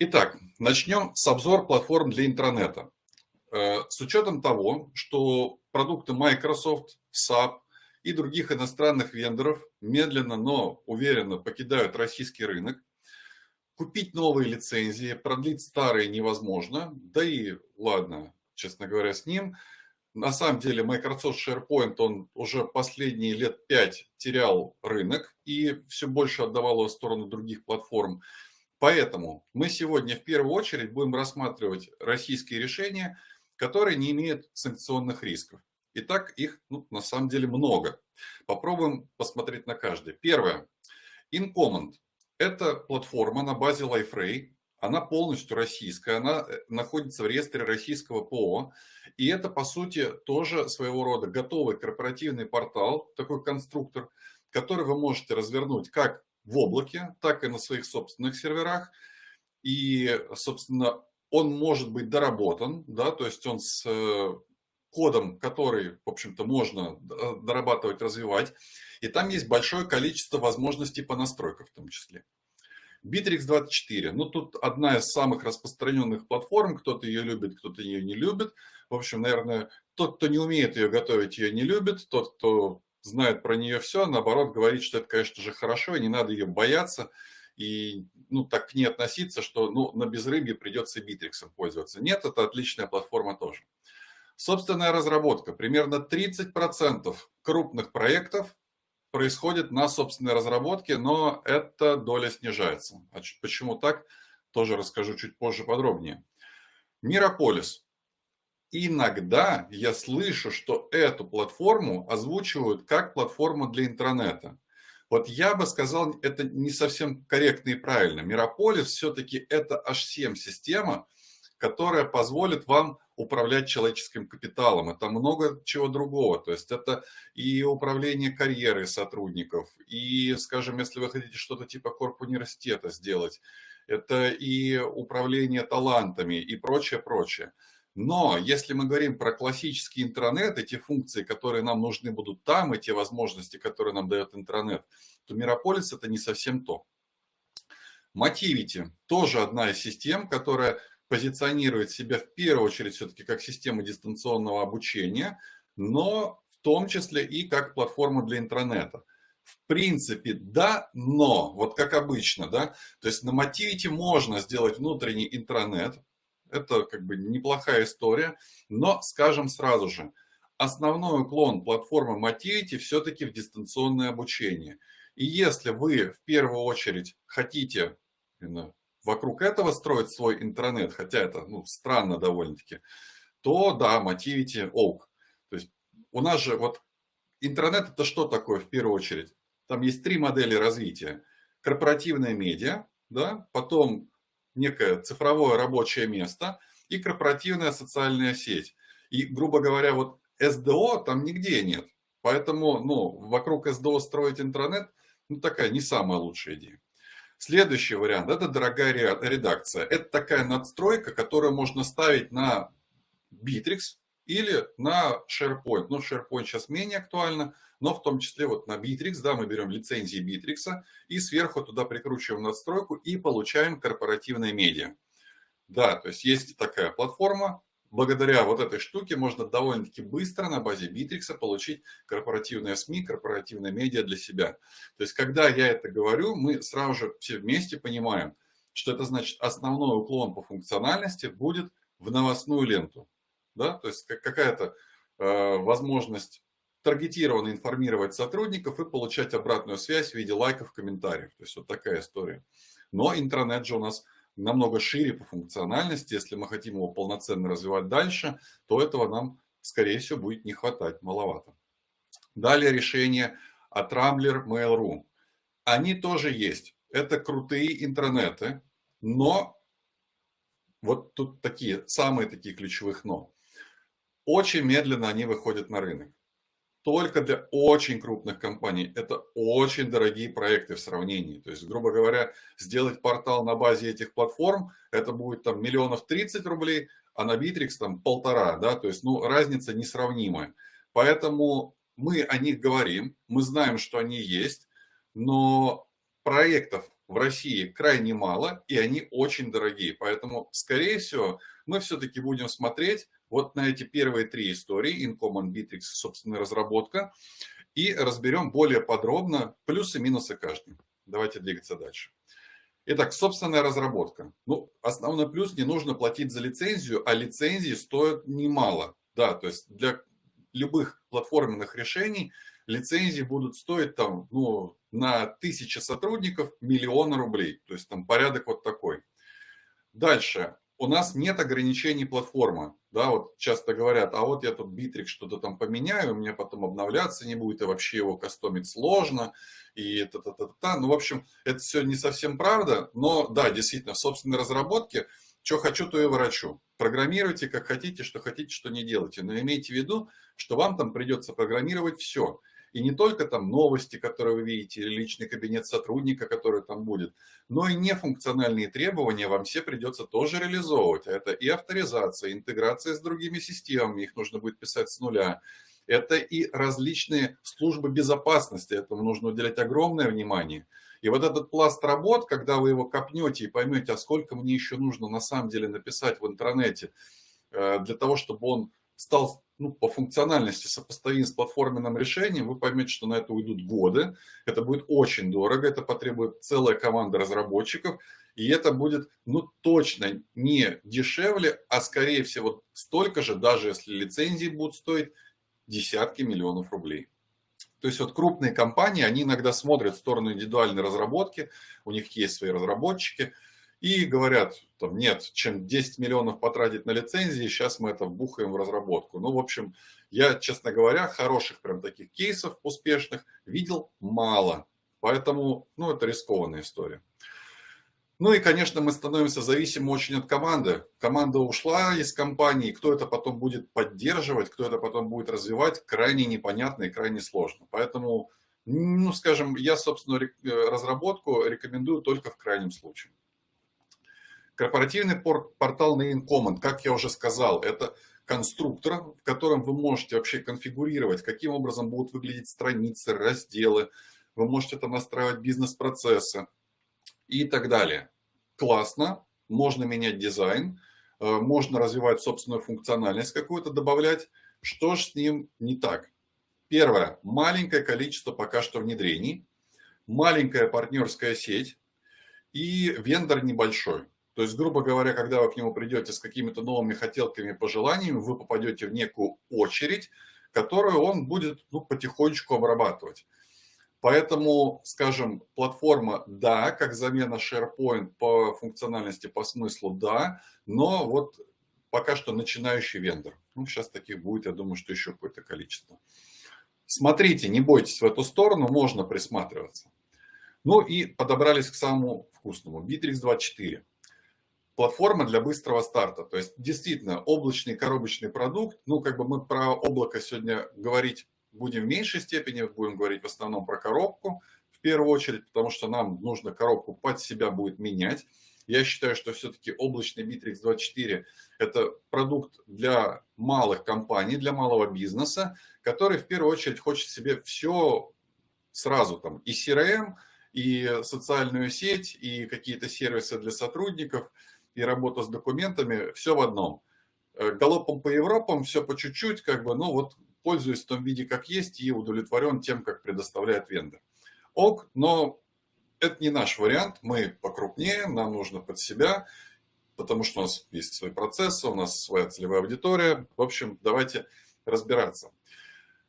Итак, начнем с обзора платформ для интернета. Э, с учетом того, что продукты Microsoft, SAP и других иностранных вендоров медленно, но уверенно покидают российский рынок, купить новые лицензии, продлить старые невозможно, да и ладно, честно говоря, с ним. На самом деле Microsoft SharePoint, он уже последние лет пять терял рынок и все больше отдавал его в сторону других платформ. Поэтому мы сегодня в первую очередь будем рассматривать российские решения, которые не имеют санкционных рисков. Итак, их ну, на самом деле много. Попробуем посмотреть на каждый. Первое. InCommand. Это платформа на базе LifeRay. Она полностью российская, она э, находится в реестре российского ПО. И это, по сути, тоже своего рода готовый корпоративный портал, такой конструктор, который вы можете развернуть как в облаке, так и на своих собственных серверах. И, собственно, он может быть доработан, да, то есть он с э, кодом, который, в общем-то, можно дорабатывать, развивать. И там есть большое количество возможностей по настройкам в том числе. Bittrex 24. Ну, тут одна из самых распространенных платформ. Кто-то ее любит, кто-то ее не любит. В общем, наверное, тот, кто не умеет ее готовить, ее не любит. Тот, кто знает про нее все, наоборот, говорит, что это, конечно же, хорошо, и не надо ее бояться и ну, так к ней относиться, что ну, на безрыбье придется Битриксом пользоваться. Нет, это отличная платформа тоже. Собственная разработка. Примерно 30% крупных проектов происходит на собственной разработке, но эта доля снижается. А почему так, тоже расскажу чуть позже подробнее. Мирополис. Иногда я слышу, что эту платформу озвучивают как платформу для интернета. Вот я бы сказал, это не совсем корректно и правильно. Мирополис все-таки это H7-система, которая позволит вам управлять человеческим капиталом. Это много чего другого. То есть это и управление карьерой сотрудников, и, скажем, если вы хотите что-то типа корп университета сделать, это и управление талантами и прочее, прочее. Но если мы говорим про классический интернет, эти функции, которые нам нужны будут там, и те возможности, которые нам дает интернет, то Мирополис это не совсем то. Motivity тоже одна из систем, которая позиционирует себя в первую очередь все-таки как система дистанционного обучения, но в том числе и как платформа для интернета. В принципе, да, но, вот как обычно, да, то есть на Motivity можно сделать внутренний интернет, это как бы неплохая история. Но скажем сразу же, основной уклон платформы Motivity все-таки в дистанционное обучение. И если вы в первую очередь хотите вокруг этого строить свой интернет, хотя это ну, странно довольно-таки, то да, Motivity Oak. То есть у нас же вот интернет это что такое в первую очередь? Там есть три модели развития. Корпоративная медиа, да, потом некое цифровое рабочее место и корпоративная социальная сеть. И, грубо говоря, вот СДО там нигде нет. Поэтому ну, вокруг СДО строить интернет ну, такая не самая лучшая идея. Следующий вариант – это дорогая редакция. Это такая надстройка, которую можно ставить на Bittrex или на SharePoint. Ну, SharePoint сейчас менее актуально, но в том числе вот на Bittrex, да, мы берем лицензии Bittrex и сверху туда прикручиваем надстройку и получаем корпоративное медиа. Да, то есть есть такая платформа, благодаря вот этой штуке можно довольно-таки быстро на базе Bittrex получить корпоративные СМИ, корпоративные медиа для себя. То есть, когда я это говорю, мы сразу же все вместе понимаем, что это значит основной уклон по функциональности будет в новостную ленту. Да? То есть, какая-то э, возможность таргетированно информировать сотрудников и получать обратную связь в виде лайков, комментариев. То есть вот такая история. Но интернет же у нас намного шире по функциональности. Если мы хотим его полноценно развивать дальше, то этого нам, скорее всего, будет не хватать, маловато. Далее решение от Rambler Mail.ru. Они тоже есть. Это крутые интернеты, но вот тут такие, самые такие ключевых но. Очень медленно они выходят на рынок только для очень крупных компаний. Это очень дорогие проекты в сравнении. То есть, грубо говоря, сделать портал на базе этих платформ, это будет там миллионов 30 рублей, а на Bittrex там полтора, да, то есть, ну, разница несравнимая. Поэтому мы о них говорим, мы знаем, что они есть, но проектов в России крайне мало, и они очень дорогие. Поэтому, скорее всего, мы все-таки будем смотреть вот на эти первые три истории, Incommon, Bittrex, собственная разработка, и разберем более подробно плюсы и минусы каждой. Давайте двигаться дальше. Итак, собственная разработка. Ну, основной плюс, не нужно платить за лицензию, а лицензии стоят немало. Да, то есть для любых платформенных решений лицензии будут стоить там, ну, на тысячи сотрудников миллиона рублей. То есть там порядок вот такой. Дальше у нас нет ограничений платформы. Да, вот часто говорят, а вот я тут битрик что-то там поменяю, у меня потом обновляться не будет, и вообще его кастомить сложно, и та-та-та-та. Ну, в общем, это все не совсем правда, но да, действительно, в собственной разработке, что хочу, то и ворочу. Программируйте как хотите, что хотите, что не делайте. Но имейте в виду, что вам там придется программировать все. И не только там новости, которые вы видите, или личный кабинет сотрудника, который там будет, но и нефункциональные требования вам все придется тоже реализовывать. Это и авторизация, и интеграция с другими системами, их нужно будет писать с нуля. Это и различные службы безопасности, этому нужно уделять огромное внимание. И вот этот пласт работ, когда вы его копнете и поймете, а сколько мне еще нужно на самом деле написать в интернете, э, для того, чтобы он стал ну, по функциональности сопоставим с платформенным решением, вы поймете, что на это уйдут годы, это будет очень дорого, это потребует целая команда разработчиков, и это будет ну, точно не дешевле, а скорее всего столько же, даже если лицензии будут стоить десятки миллионов рублей. То есть вот крупные компании, они иногда смотрят в сторону индивидуальной разработки, у них есть свои разработчики – и говорят, там, нет, чем 10 миллионов потратить на лицензии, сейчас мы это вбухаем в разработку. Ну, в общем, я, честно говоря, хороших прям таких кейсов успешных видел мало. Поэтому, ну, это рискованная история. Ну и, конечно, мы становимся зависимы очень от команды. Команда ушла из компании, кто это потом будет поддерживать, кто это потом будет развивать, крайне непонятно и крайне сложно. Поэтому, ну, скажем, я, собственно, разработку рекомендую только в крайнем случае. Корпоративный портал Name Command, как я уже сказал, это конструктор, в котором вы можете вообще конфигурировать, каким образом будут выглядеть страницы, разделы. Вы можете там настраивать бизнес-процессы и так далее. Классно, можно менять дизайн, э, можно развивать собственную функциональность какую-то, добавлять. Что же с ним не так? Первое. Маленькое количество пока что внедрений, маленькая партнерская сеть и вендор небольшой. То есть, грубо говоря, когда вы к нему придете с какими-то новыми хотелками, пожеланиями, вы попадете в некую очередь, которую он будет ну, потихонечку обрабатывать. Поэтому, скажем, платформа да, как замена SharePoint по функциональности, по смыслу да, но вот пока что начинающий вендор. Ну, сейчас таких будет, я думаю, что еще какое-то количество. Смотрите, не бойтесь в эту сторону, можно присматриваться. Ну и подобрались к самому вкусному. Bittrex 24 платформа для быстрого старта. То есть действительно облачный коробочный продукт. Ну, как бы мы про облако сегодня говорить будем в меньшей степени, будем говорить в основном про коробку в первую очередь, потому что нам нужно коробку под себя будет менять. Я считаю, что все-таки облачный Bittrex 24 это продукт для малых компаний, для малого бизнеса, который в первую очередь хочет себе все сразу там и CRM, и социальную сеть, и какие-то сервисы для сотрудников – и работа с документами, все в одном. Э, галопом по Европам, все по чуть-чуть, как бы, ну вот пользуюсь в том виде, как есть, и удовлетворен тем, как предоставляет вендор. Ок, но это не наш вариант, мы покрупнее, нам нужно под себя, потому что у нас есть свои процессы, у нас своя целевая аудитория. В общем, давайте разбираться.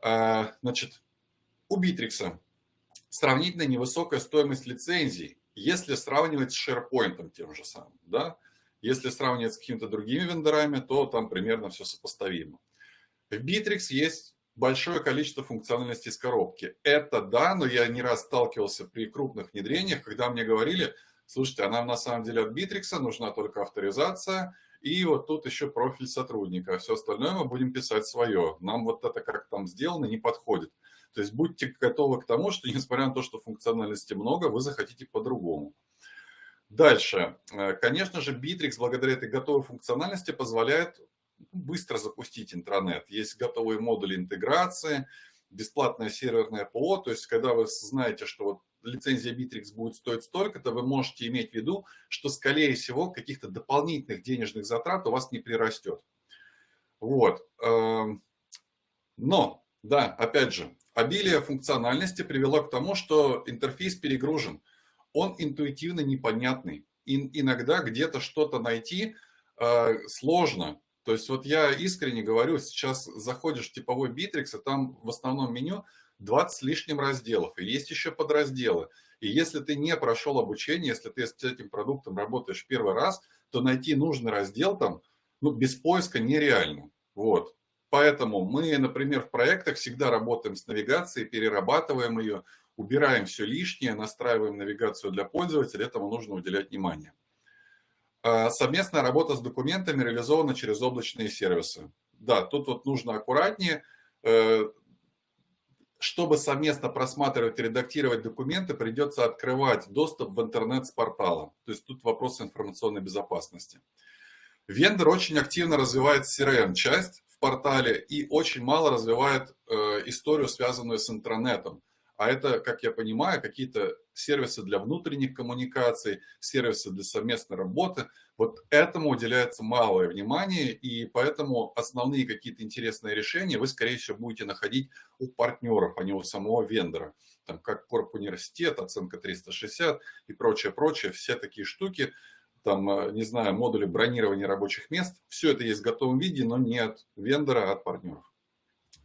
А, значит, у Битрикса сравнительно невысокая стоимость лицензий, если сравнивать с SharePoint тем же самым. Да? Если сравнивать с какими-то другими вендорами, то там примерно все сопоставимо. В Bittrex есть большое количество функциональностей из коробки. Это да, но я не раз сталкивался при крупных внедрениях, когда мне говорили, слушайте, а нам на самом деле от Bittrex нужна только авторизация, и вот тут еще профиль сотрудника. А все остальное мы будем писать свое. Нам вот это как там сделано не подходит. То есть будьте готовы к тому, что несмотря на то, что функциональности много, вы захотите по-другому. Дальше. Э, конечно же, Bittrex благодаря этой готовой функциональности позволяет быстро запустить интернет. Есть готовые модули интеграции, бесплатное серверное ПО. То есть, когда вы знаете, что вот лицензия Bittrex будет стоить столько-то, вы можете иметь в виду, что, скорее всего, каких-то дополнительных денежных затрат у вас не прирастет. Вот. Эм, но, да, опять же, обилие функциональности привело к тому, что интерфейс перегружен. Он интуитивно непонятный. И иногда где-то что-то найти э, сложно. То есть вот я искренне говорю, сейчас заходишь в типовой Bittrex, и там в основном меню 20 с лишним разделов, и есть еще подразделы. И если ты не прошел обучение, если ты с этим продуктом работаешь первый раз, то найти нужный раздел там, ну, без поиска нереально. Вот. Поэтому мы, например, в проектах всегда работаем с навигацией, перерабатываем ее, убираем все лишнее, настраиваем навигацию для пользователя, этому нужно уделять внимание. А, совместная работа с документами реализована через облачные сервисы. Да, тут вот нужно аккуратнее. Э, чтобы совместно просматривать и редактировать документы, придется открывать доступ в интернет с портала. То есть тут вопрос информационной безопасности. Вендор очень активно развивает CRM-часть в портале и очень мало развивает э, историю, связанную с интернетом. А это, как я понимаю, какие-то сервисы для внутренних коммуникаций, сервисы для совместной работы. Вот этому уделяется малое внимание, и поэтому основные какие-то интересные решения вы, скорее всего, будете находить у партнеров, а не у самого вендора. Там, как Корп Университет, оценка 360 и прочее, прочее, все такие штуки, там, э, не знаю, модули бронирования рабочих мест, все это есть в готовом виде, но не от вендора, а от партнеров.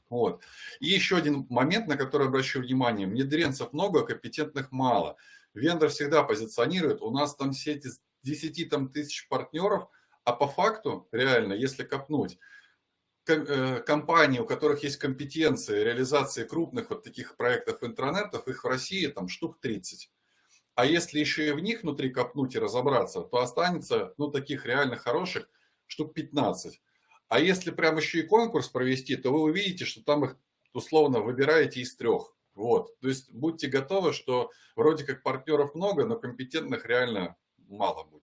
Вот. И еще один момент, на который обращу внимание. Внедренцев много, компетентных мало. Вендор всегда позиционирует, у нас там сети 10 там, тысяч партнеров, а по факту, реально, если копнуть, э, компании, у которых есть компетенции реализации крупных вот таких проектов интернетов, их в России там штук 30. А если еще и в них внутри копнуть и разобраться, то останется, ну, таких реально хороших штук 15. А если прям еще и конкурс провести, то вы увидите, что там их условно выбираете из трех. Вот. То есть будьте готовы, что вроде как партнеров много, но компетентных реально мало будет.